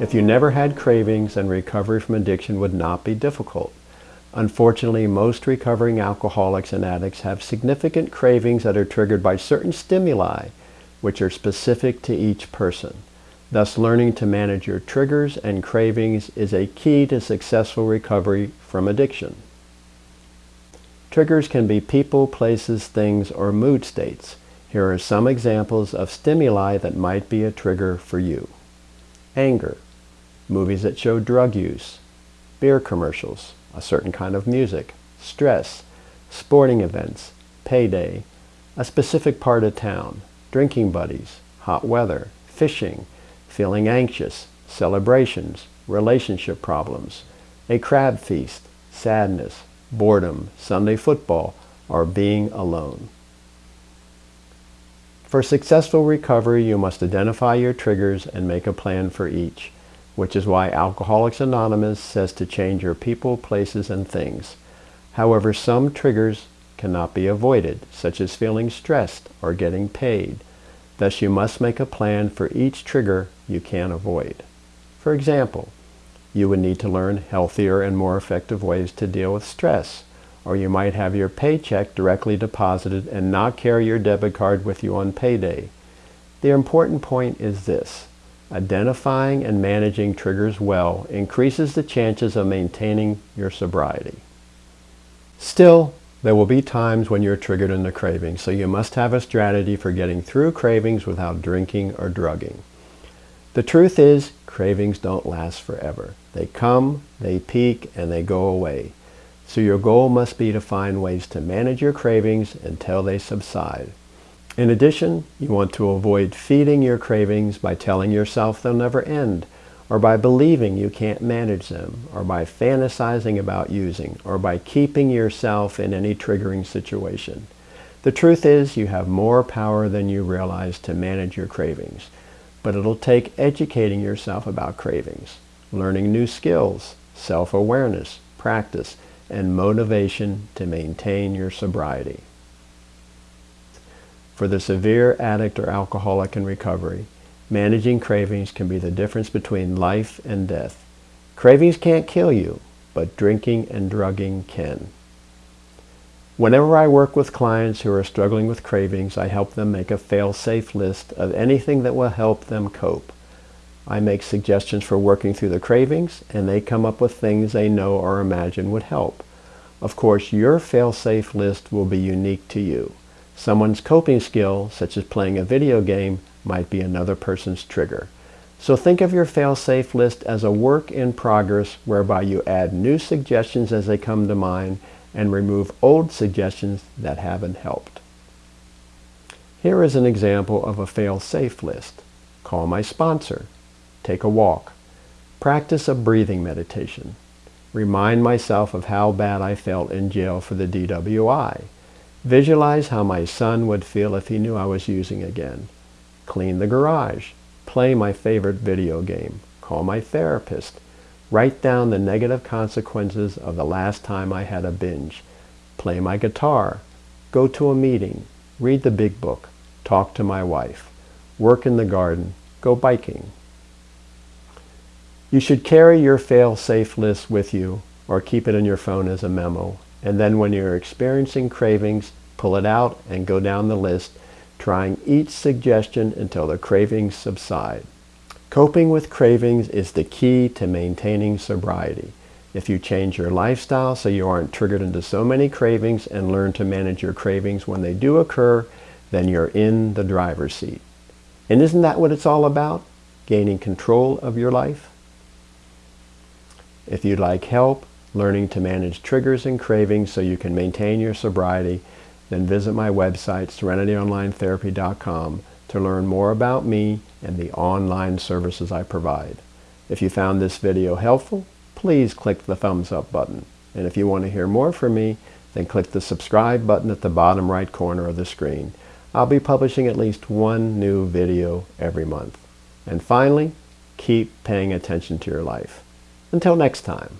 If you never had cravings, then recovery from addiction would not be difficult. Unfortunately, most recovering alcoholics and addicts have significant cravings that are triggered by certain stimuli, which are specific to each person. Thus, learning to manage your triggers and cravings is a key to successful recovery from addiction. Triggers can be people, places, things, or mood states. Here are some examples of stimuli that might be a trigger for you. Anger, movies that show drug use, beer commercials, a certain kind of music, stress, sporting events, payday, a specific part of town, drinking buddies, hot weather, fishing, feeling anxious, celebrations, relationship problems, a crab feast, sadness, boredom, Sunday football, or being alone. For successful recovery, you must identify your triggers and make a plan for each which is why Alcoholics Anonymous says to change your people, places, and things. However, some triggers cannot be avoided, such as feeling stressed or getting paid. Thus, you must make a plan for each trigger you can avoid. For example, you would need to learn healthier and more effective ways to deal with stress, or you might have your paycheck directly deposited and not carry your debit card with you on payday. The important point is this. Identifying and managing triggers well increases the chances of maintaining your sobriety. Still, there will be times when you're triggered into cravings, so you must have a strategy for getting through cravings without drinking or drugging. The truth is, cravings don't last forever. They come, they peak, and they go away. So your goal must be to find ways to manage your cravings until they subside. In addition, you want to avoid feeding your cravings by telling yourself they'll never end, or by believing you can't manage them, or by fantasizing about using, or by keeping yourself in any triggering situation. The truth is you have more power than you realize to manage your cravings, but it'll take educating yourself about cravings, learning new skills, self-awareness, practice, and motivation to maintain your sobriety. For the severe addict or alcoholic in recovery, managing cravings can be the difference between life and death. Cravings can't kill you, but drinking and drugging can. Whenever I work with clients who are struggling with cravings, I help them make a fail-safe list of anything that will help them cope. I make suggestions for working through the cravings, and they come up with things they know or imagine would help. Of course, your fail-safe list will be unique to you. Someone's coping skill, such as playing a video game, might be another person's trigger. So think of your fail-safe list as a work in progress whereby you add new suggestions as they come to mind and remove old suggestions that haven't helped. Here is an example of a fail-safe list. Call my sponsor. Take a walk. Practice a breathing meditation. Remind myself of how bad I felt in jail for the DWI. Visualize how my son would feel if he knew I was using again. Clean the garage. Play my favorite video game. Call my therapist. Write down the negative consequences of the last time I had a binge. Play my guitar. Go to a meeting. Read the big book. Talk to my wife. Work in the garden. Go biking. You should carry your fail-safe list with you or keep it in your phone as a memo and then when you're experiencing cravings, pull it out and go down the list, trying each suggestion until the cravings subside. Coping with cravings is the key to maintaining sobriety. If you change your lifestyle so you aren't triggered into so many cravings and learn to manage your cravings when they do occur, then you're in the driver's seat. And isn't that what it's all about? Gaining control of your life? If you'd like help, learning to manage triggers and cravings so you can maintain your sobriety, then visit my website, serenityonlinetherapy.com, to learn more about me and the online services I provide. If you found this video helpful, please click the thumbs up button. And if you want to hear more from me, then click the subscribe button at the bottom right corner of the screen. I'll be publishing at least one new video every month. And finally, keep paying attention to your life. Until next time.